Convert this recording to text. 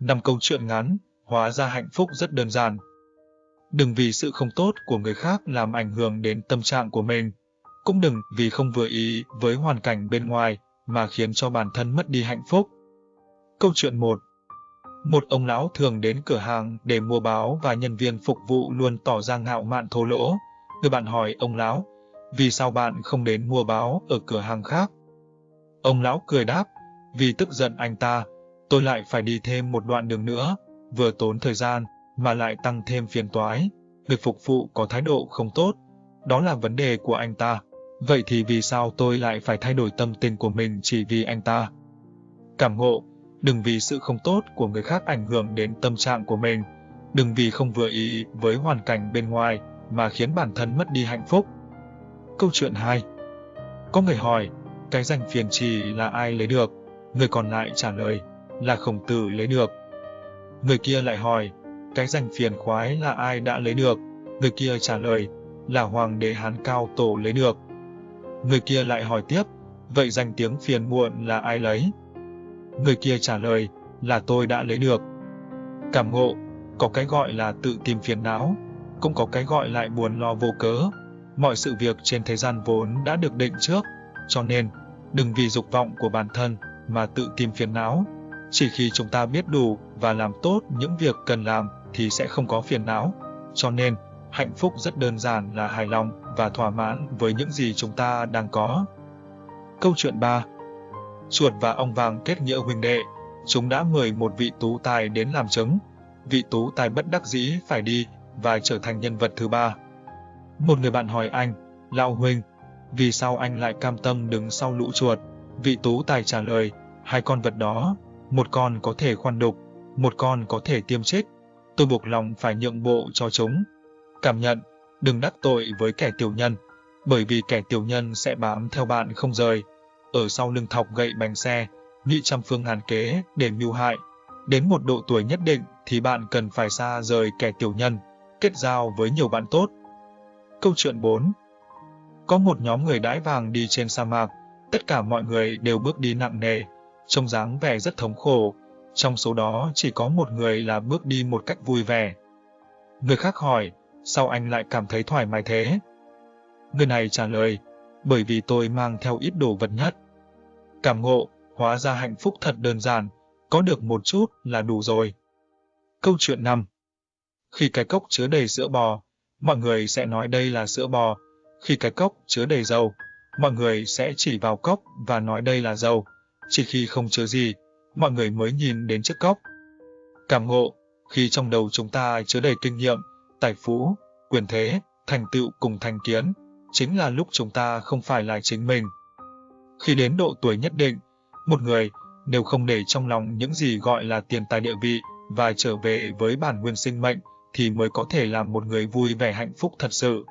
Năm câu chuyện ngắn, hóa ra hạnh phúc rất đơn giản. Đừng vì sự không tốt của người khác làm ảnh hưởng đến tâm trạng của mình. Cũng đừng vì không vừa ý với hoàn cảnh bên ngoài mà khiến cho bản thân mất đi hạnh phúc. Câu chuyện 1 Một ông lão thường đến cửa hàng để mua báo và nhân viên phục vụ luôn tỏ ra ngạo mạn thô lỗ. Người bạn hỏi ông lão, vì sao bạn không đến mua báo ở cửa hàng khác? Ông lão cười đáp, vì tức giận anh ta, tôi lại phải đi thêm một đoạn đường nữa, vừa tốn thời gian, mà lại tăng thêm phiền toái. Người phục vụ có thái độ không tốt, đó là vấn đề của anh ta. Vậy thì vì sao tôi lại phải thay đổi tâm tình của mình chỉ vì anh ta? Cảm ngộ, đừng vì sự không tốt của người khác ảnh hưởng đến tâm trạng của mình. Đừng vì không vừa ý với hoàn cảnh bên ngoài mà khiến bản thân mất đi hạnh phúc. Câu chuyện 2 Có người hỏi, cái danh phiền trì là ai lấy được? Người còn lại trả lời, là khổng tử lấy được. Người kia lại hỏi, cái danh phiền khoái là ai đã lấy được? Người kia trả lời, là hoàng đế Hán Cao Tổ lấy được. Người kia lại hỏi tiếp, vậy danh tiếng phiền muộn là ai lấy? Người kia trả lời, là tôi đã lấy được. Cảm ngộ, có cái gọi là tự tìm phiền não, cũng có cái gọi lại buồn lo vô cớ. Mọi sự việc trên thế gian vốn đã được định trước, cho nên, đừng vì dục vọng của bản thân mà tự tìm phiền não. Chỉ khi chúng ta biết đủ và làm tốt những việc cần làm thì sẽ không có phiền não. Cho nên, hạnh phúc rất đơn giản là hài lòng và thỏa mãn với những gì chúng ta đang có. Câu chuyện 3 Chuột và ong vàng kết nghĩa huynh đệ, chúng đã mời một vị tú tài đến làm chứng. Vị tú tài bất đắc dĩ phải đi và trở thành nhân vật thứ ba. Một người bạn hỏi anh, Lão Huynh, vì sao anh lại cam tâm đứng sau lũ chuột? Vị tú tài trả lời, hai con vật đó, một con có thể khoan đục, một con có thể tiêm chết. Tôi buộc lòng phải nhượng bộ cho chúng. Cảm nhận, đừng đắc tội với kẻ tiểu nhân, bởi vì kẻ tiểu nhân sẽ bám theo bạn không rời. Ở sau lưng thọc gậy bánh xe, nghĩ trăm phương hàn kế để mưu hại. Đến một độ tuổi nhất định thì bạn cần phải xa rời kẻ tiểu nhân, kết giao với nhiều bạn tốt. Câu chuyện 4 Có một nhóm người đãi vàng đi trên sa mạc, tất cả mọi người đều bước đi nặng nề, trông dáng vẻ rất thống khổ. Trong số đó chỉ có một người là bước đi một cách vui vẻ. Người khác hỏi, sao anh lại cảm thấy thoải mái thế? Người này trả lời, bởi vì tôi mang theo ít đồ vật nhất. Cảm ngộ, hóa ra hạnh phúc thật đơn giản, có được một chút là đủ rồi. Câu chuyện 5 Khi cái cốc chứa đầy sữa bò, mọi người sẽ nói đây là sữa bò. Khi cái cốc chứa đầy dầu, mọi người sẽ chỉ vào cốc và nói đây là dầu. Chỉ khi không chứa gì, mọi người mới nhìn đến chiếc cốc. Cảm ngộ, khi trong đầu chúng ta chứa đầy kinh nghiệm, tài phú, quyền thế, thành tựu cùng thành kiến, chính là lúc chúng ta không phải là chính mình. Khi đến độ tuổi nhất định, một người nếu không để trong lòng những gì gọi là tiền tài địa vị và trở về với bản nguyên sinh mệnh thì mới có thể làm một người vui vẻ hạnh phúc thật sự.